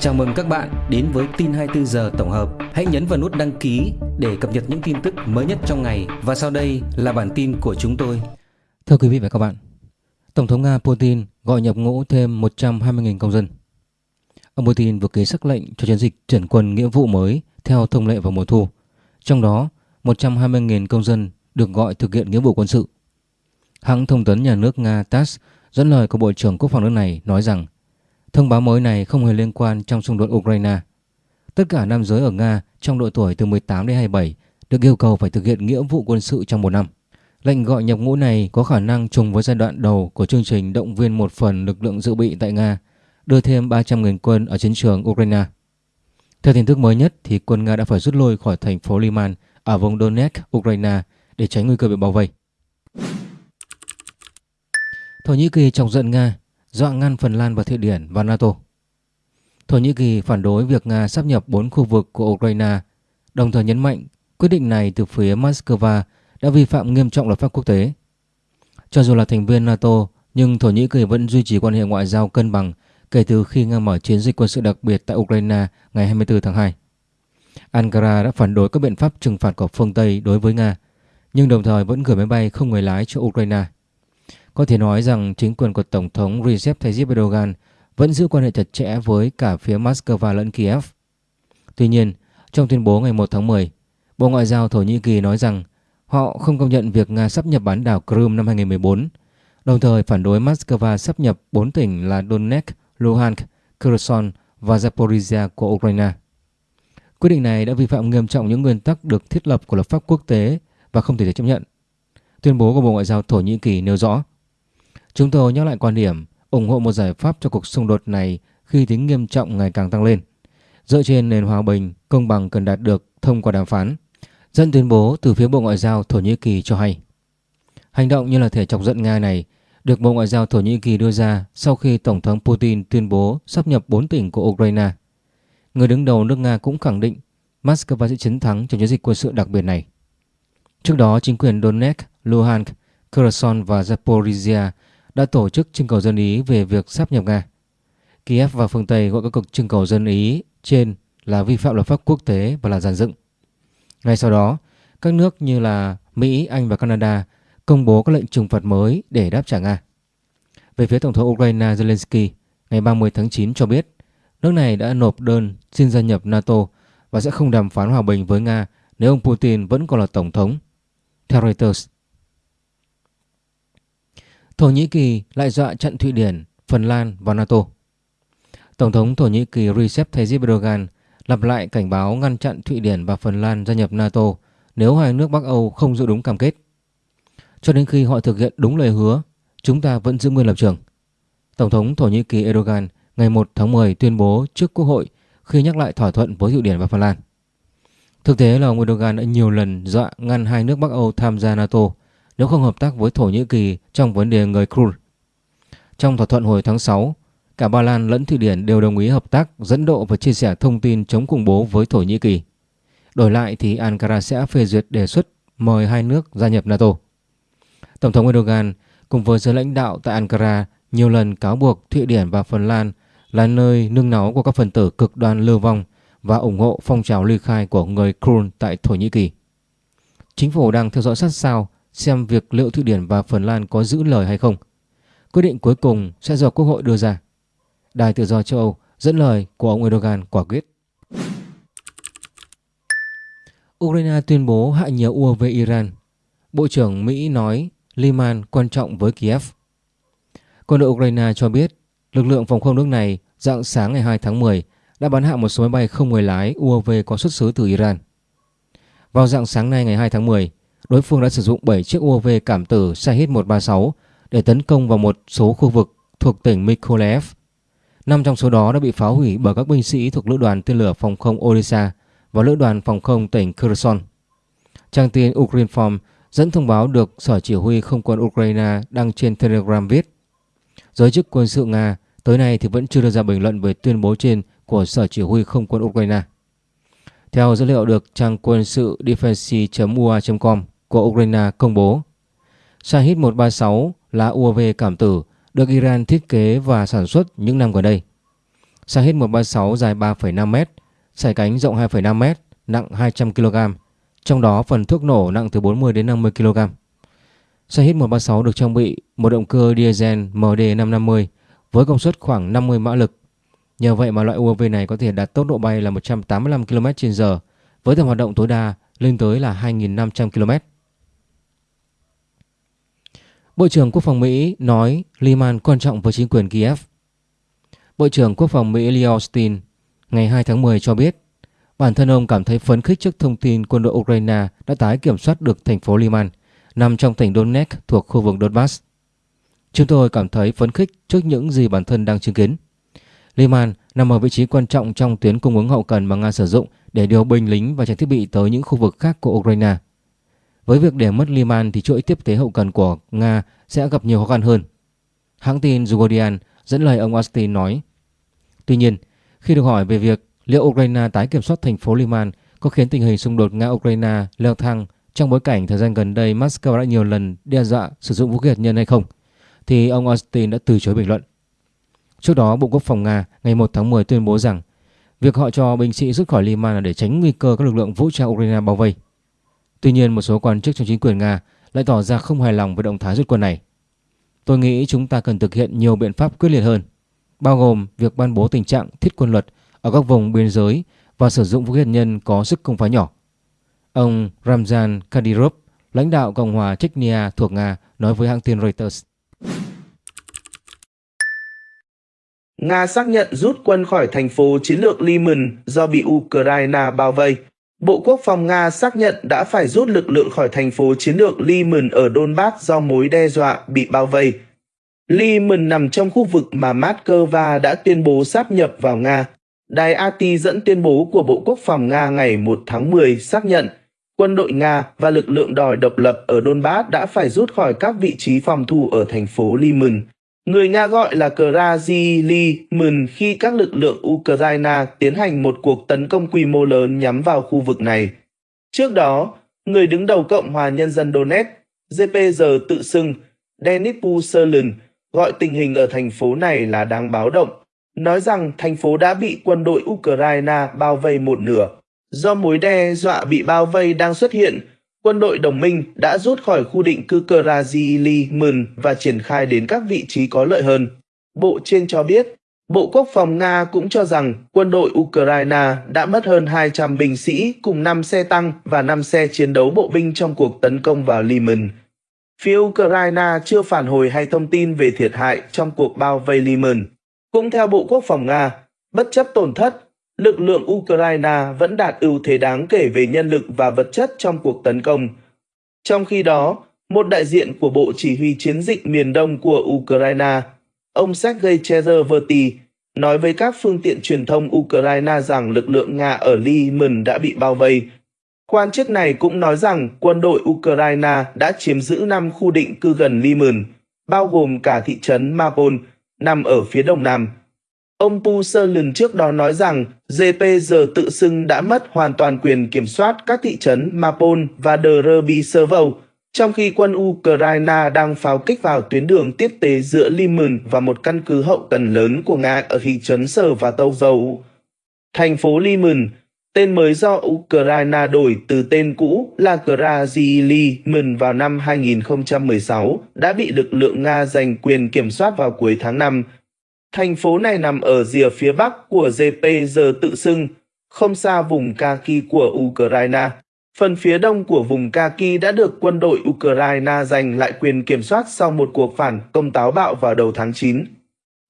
Chào mừng các bạn đến với tin 24 giờ tổng hợp. Hãy nhấn vào nút đăng ký để cập nhật những tin tức mới nhất trong ngày và sau đây là bản tin của chúng tôi. Thưa quý vị và các bạn, Tổng thống Nga Putin gọi nhập ngũ thêm 120.000 công dân. Ông Putin vừa ký sắc lệnh cho chiến dịch chuyển quân nghĩa vụ mới theo thông lệ vào mùa thu. Trong đó, 120.000 công dân được gọi thực hiện nghĩa vụ quân sự. Hãng thông tấn nhà nước Nga TASS dẫn lời của Bộ trưởng Quốc phòng nước này nói rằng thông báo mới này không hề liên quan trong xung đột Ukraine. Tất cả nam giới ở Nga trong độ tuổi từ 18 đến 27 được yêu cầu phải thực hiện nghĩa vụ quân sự trong một năm. Lệnh gọi nhập ngũ này có khả năng trùng với giai đoạn đầu của chương trình động viên một phần lực lượng dự bị tại Nga, đưa thêm 300.000 quân ở chiến trường Ukraine. Theo tin tức mới nhất thì quân Nga đã phải rút lui khỏi thành phố Liman ở vùng Donetsk, Ukraine để tránh nguy cơ bị bao vây. Thổ Nhĩ Kỳ chọc giận Nga, dọa ngăn Phần Lan và Thụy Điển vào NATO. Thổ Nhĩ Kỳ phản đối việc Nga sắp nhập 4 khu vực của Ukraine, đồng thời nhấn mạnh quyết định này từ phía Moscow đã vi phạm nghiêm trọng luật pháp quốc tế. Cho dù là thành viên NATO, nhưng Thổ Nhĩ Kỳ vẫn duy trì quan hệ ngoại giao cân bằng kể từ khi Nga mở chiến dịch quân sự đặc biệt tại Ukraine ngày 24 tháng 2. Ankara đã phản đối các biện pháp trừng phạt của phương Tây đối với Nga, nhưng đồng thời vẫn gửi máy bay không người lái cho Ukraine. Có thể nói rằng chính quyền của Tổng thống Recep Tayyip Erdogan vẫn giữ quan hệ chặt chẽ với cả phía Moscow lẫn Kiev. Tuy nhiên, trong tuyên bố ngày 1 tháng 10, Bộ Ngoại giao Thổ Nhĩ Kỳ nói rằng họ không công nhận việc Nga sắp nhập bán đảo Crimea năm 2014, đồng thời phản đối Moscow sắp nhập 4 tỉnh là Donetsk, Luhansk, Kherson và Zaporizhia của Ukraine. Quyết định này đã vi phạm nghiêm trọng những nguyên tắc được thiết lập của luật pháp quốc tế và không thể chấp nhận. Tuyên bố của Bộ Ngoại giao Thổ Nhĩ Kỳ nêu rõ Chúng tôi nhắc lại quan điểm ủng hộ một giải pháp cho cuộc xung đột này khi tính nghiêm trọng ngày càng tăng lên, dựa trên nền hòa bình, công bằng cần đạt được thông qua đàm phán. Dẫn tuyên bố từ phía Bộ Ngoại giao Thổ Nhĩ Kỳ cho hay. Hành động như là thể chọc giận Nga này được Bộ Ngoại giao Thổ Nhĩ Kỳ đưa ra sau khi Tổng thống Putin tuyên bố sắp nhập 4 tỉnh của Ukraine. Người đứng đầu nước Nga cũng khẳng định Moscow sẽ chiến thắng trong chiến dịch quân sự đặc biệt này. Trước đó, chính quyền Donetsk, Luhansk, Kherson và Zaporizhia đã tổ chức trưng cầu dân Ý về việc sắp nhập Nga. Kiev và phương Tây gọi các cuộc trưng cầu dân Ý trên là vi phạm luật pháp quốc tế và là giàn dựng. Ngay sau đó, các nước như là Mỹ, Anh và Canada công bố các lệnh trừng phạt mới để đáp trả Nga. Về phía Tổng thống Ukraine Zelensky, ngày 30 tháng 9 cho biết nước này đã nộp đơn xin gia nhập NATO và sẽ không đàm phán hòa bình với Nga nếu ông Putin vẫn còn là Tổng thống. Theo Reuters, Thổ Nhĩ Kỳ lại dọa chặn Thụy Điển, Phần Lan vào NATO. Tổng thống Thổ Nhĩ Kỳ Recep Tayyip Erdogan lặp lại cảnh báo ngăn chặn Thụy Điển và Phần Lan gia nhập NATO nếu hai nước Bắc Âu không giữ đúng cam kết. Cho đến khi họ thực hiện đúng lời hứa, chúng ta vẫn giữ nguyên lập trường. Tổng thống Thổ Nhĩ Kỳ Erdogan ngày 1 tháng 10 tuyên bố trước Quốc hội khi nhắc lại thỏa thuận với Thụy Điển và Phần Lan. Thực tế là ông Erdogan đã nhiều lần dọa ngăn hai nước Bắc Âu tham gia NATO nếu không hợp tác với Thổ Nhĩ Kỳ trong vấn đề người Kurd. Trong thỏa thuận hồi tháng 6, cả Ba Lan lẫn Thụy Điển đều đồng ý hợp tác dẫn độ và chia sẻ thông tin chống khủng bố với Thổ Nhĩ Kỳ. Đổi lại thì Ankara sẽ phê duyệt đề xuất mời hai nước gia nhập NATO. Tổng thống Erdogan cùng với giới lãnh đạo tại Ankara nhiều lần cáo buộc Thụy Điển và Phần Lan là nơi nương náu của các phần tử cực đoan lưu vong và ủng hộ phong trào ly khai của người Kurd tại Thổ Nhĩ Kỳ. Chính phủ đang theo dõi sát sao xem việc liệu Thụy Điển và Phần Lan có giữ lời hay không. Quyết định cuối cùng sẽ do Quốc hội đưa ra. Đài Tự do châu Âu dẫn lời của ông Erdogan quả quyết. Ukraine tuyên bố hạ nhiều UAV Iran. Bộ trưởng Mỹ nói Liman quan trọng với Kiev. Quân đội Ukraine cho biết lực lượng phòng không nước này dạng sáng ngày 2 tháng 10 đã bắn hạ một số máy bay không người lái UAV có xuất xứ từ Iran. Vào dạng sáng nay ngày 2 tháng 10, đối phương đã sử dụng 7 chiếc UAV cảm tử Shahid-136 để tấn công vào một số khu vực thuộc tỉnh Mykolaiv. Năm trong số đó đã bị phá hủy bởi các binh sĩ thuộc lữ đoàn tên lửa phòng không Odessa và lữ đoàn phòng không tỉnh Kherson. Trang tin Ukrinform dẫn thông báo được Sở Chỉ huy Không quân Ukraine đăng trên Telegram viết, Giới chức quân sự Nga tới nay thì vẫn chưa đưa ra bình luận về tuyên bố trên của Sở Chỉ huy Không quân Ukraine. Theo dữ liệu được trang quân sự defense.ua.com của Ukraine công bố, Shahid 136 là UAV cảm tử được Iran thiết kế và sản xuất những năm gần đây. Shahid 136 dài 3,5m, sải cánh rộng 2,5m, nặng 200 kg, trong đó phần thuốc nổ nặng từ 40 đến 50 kg. Shahid 136 được trang bị một động cơ diesel MD550 với công suất khoảng 50 mã lực. Nhờ vậy mà loại UAV này có thể đạt tốc độ bay là 185 km/h với tầm hoạt động tối đa lên tới là 2.500 km. Bộ trưởng Quốc phòng Mỹ nói Liman quan trọng với chính quyền Kiev. Bộ trưởng Quốc phòng Mỹ Leo Austin ngày 2 tháng 10 cho biết, bản thân ông cảm thấy phấn khích trước thông tin quân đội Ukraine đã tái kiểm soát được thành phố Liman nằm trong tỉnh Donetsk thuộc khu vực Donbass. Chúng tôi cảm thấy phấn khích trước những gì bản thân đang chứng kiến. Liman nằm ở vị trí quan trọng trong tuyến cung ứng hậu cần mà Nga sử dụng để điều binh lính và trang thiết bị tới những khu vực khác của Ukraine. Với việc để mất Liman thì chuỗi tiếp tế hậu cần của Nga sẽ gặp nhiều khó khăn hơn. Hãng tin Guardian dẫn lời ông Austin nói. Tuy nhiên, khi được hỏi về việc liệu Ukraine tái kiểm soát thành phố Liman có khiến tình hình xung đột Nga-Ukraine leo thang trong bối cảnh thời gian gần đây Moscow đã nhiều lần đe dọa sử dụng vũ khí hạt nhân hay không, thì ông Austin đã từ chối bình luận. Trước đó, Bộ Quốc phòng Nga ngày 1 tháng 10 tuyên bố rằng việc họ cho binh sĩ rút khỏi Liman là để tránh nguy cơ các lực lượng vũ trang Ukraine bao vây. Tuy nhiên, một số quan chức trong chính quyền Nga lại tỏ ra không hài lòng với động thái rút quân này. Tôi nghĩ chúng ta cần thực hiện nhiều biện pháp quyết liệt hơn, bao gồm việc ban bố tình trạng thiết quân luật ở các vùng biên giới và sử dụng vũ khí hạt nhân có sức công phá nhỏ. Ông Ramzan Kadyrov, lãnh đạo Cộng hòa Chechnya thuộc Nga, nói với hãng tin Reuters. Nga xác nhận rút quân khỏi thành phố chiến lược Lyman do bị Ukraine bao vây. Bộ Quốc phòng Nga xác nhận đã phải rút lực lượng khỏi thành phố chiến lược Lyman ở Donbass do mối đe dọa bị bao vây. Lyman nằm trong khu vực mà Moscow đã tuyên bố sáp nhập vào Nga. Đài AT dẫn tuyên bố của Bộ Quốc phòng Nga ngày 1 tháng 10 xác nhận quân đội Nga và lực lượng đòi độc lập ở Donbass đã phải rút khỏi các vị trí phòng thủ ở thành phố Lyman. Người Nga gọi là Krasilimun khi các lực lượng Ukraine tiến hành một cuộc tấn công quy mô lớn nhắm vào khu vực này. Trước đó, người đứng đầu Cộng hòa Nhân dân Donetsk, GPG tự xưng, Denis Puserlin, gọi tình hình ở thành phố này là đáng báo động, nói rằng thành phố đã bị quân đội Ukraine bao vây một nửa. Do mối đe dọa bị bao vây đang xuất hiện, quân đội đồng minh đã rút khỏi khu định cư Krasili-Myn và triển khai đến các vị trí có lợi hơn. Bộ trên cho biết, Bộ Quốc phòng Nga cũng cho rằng quân đội Ukraine đã mất hơn 200 binh sĩ cùng 5 xe tăng và 5 xe chiến đấu bộ binh trong cuộc tấn công vào Liman. Phía Ukraine chưa phản hồi hay thông tin về thiệt hại trong cuộc bao vây Liman. Cũng theo Bộ Quốc phòng Nga, bất chấp tổn thất, lực lượng Ukraine vẫn đạt ưu thế đáng kể về nhân lực và vật chất trong cuộc tấn công. Trong khi đó, một đại diện của Bộ Chỉ huy Chiến dịch miền Đông của Ukraine, ông Sergei Cherverty, nói với các phương tiện truyền thông Ukraine rằng lực lượng Nga ở Lyman đã bị bao vây. Quan chức này cũng nói rằng quân đội Ukraine đã chiếm giữ 5 khu định cư gần Lyman, bao gồm cả thị trấn Mapol, nằm ở phía đông nam. Ông Puserlin trước đó nói rằng GPG tự xưng đã mất hoàn toàn quyền kiểm soát các thị trấn Mapol và Derbyshavow, trong khi quân Ukraine đang pháo kích vào tuyến đường tiếp tế giữa Liman và một căn cứ hậu cần lớn của Nga ở thị trấn Sở và Tâu Dầu. Thành phố Liman, tên mới do Ukraine đổi từ tên cũ là Krasiliman vào năm 2016, đã bị lực lượng Nga giành quyền kiểm soát vào cuối tháng 5 Thành phố này nằm ở rìa phía bắc của ZPG tự xưng, không xa vùng Kaki của Ukraine. Phần phía đông của vùng Kaki đã được quân đội Ukraine giành lại quyền kiểm soát sau một cuộc phản công táo bạo vào đầu tháng 9.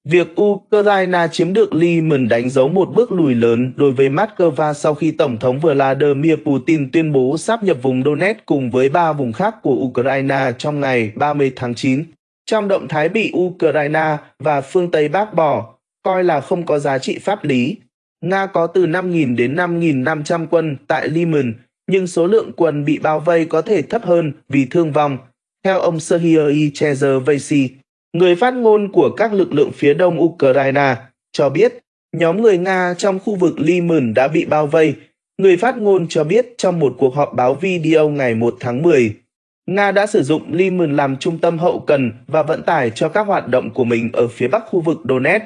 Việc Ukraine chiếm được Lyman đánh dấu một bước lùi lớn đối với Moscow sau khi Tổng thống Vladimir Putin tuyên bố sáp nhập vùng Donetsk cùng với ba vùng khác của Ukraine trong ngày 30 tháng 9 trong động thái bị Ukraine và phương Tây bác bỏ, coi là không có giá trị pháp lý. Nga có từ 5.000 đến 5.500 quân tại Liman, nhưng số lượng quân bị bao vây có thể thấp hơn vì thương vong, theo ông Serhiy Chezervasi, người phát ngôn của các lực lượng phía đông Ukraine, cho biết nhóm người Nga trong khu vực Liman đã bị bao vây. Người phát ngôn cho biết trong một cuộc họp báo video ngày 1 tháng 10, Nga đã sử dụng Lyman làm trung tâm hậu cần và vận tải cho các hoạt động của mình ở phía bắc khu vực Donetsk.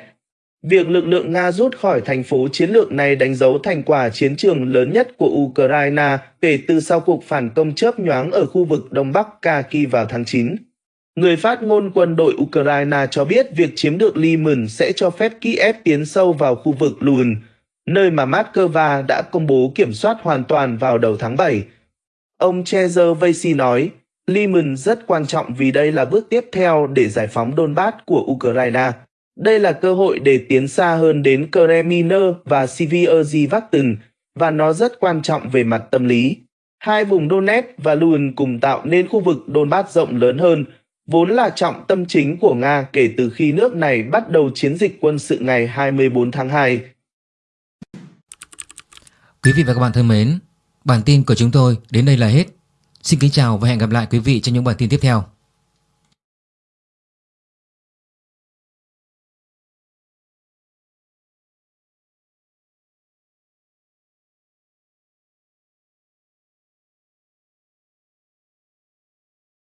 Việc lực lượng Nga rút khỏi thành phố chiến lược này đánh dấu thành quả chiến trường lớn nhất của Ukraine kể từ sau cuộc phản công chớp nhoáng ở khu vực Đông Bắc Kharkiv vào tháng 9. Người phát ngôn quân đội Ukraine cho biết việc chiếm được Lyman sẽ cho phép Kiev tiến sâu vào khu vực Luhansk, nơi mà Moscow đã công bố kiểm soát hoàn toàn vào đầu tháng 7. Ông Chezer Vasey nói, Lyman rất quan trọng vì đây là bước tiếp theo để giải phóng Donbass của Ukraine. Đây là cơ hội để tiến xa hơn đến Kremlin và Sievierzy và nó rất quan trọng về mặt tâm lý. Hai vùng Donetsk và Luhansk cùng tạo nên khu vực Donbass rộng lớn hơn, vốn là trọng tâm chính của Nga kể từ khi nước này bắt đầu chiến dịch quân sự ngày 24 tháng 2. Quý vị và các bạn thân mến, bản tin của chúng tôi đến đây là hết. Xin kính chào và hẹn gặp lại quý vị trong những bản tin tiếp theo.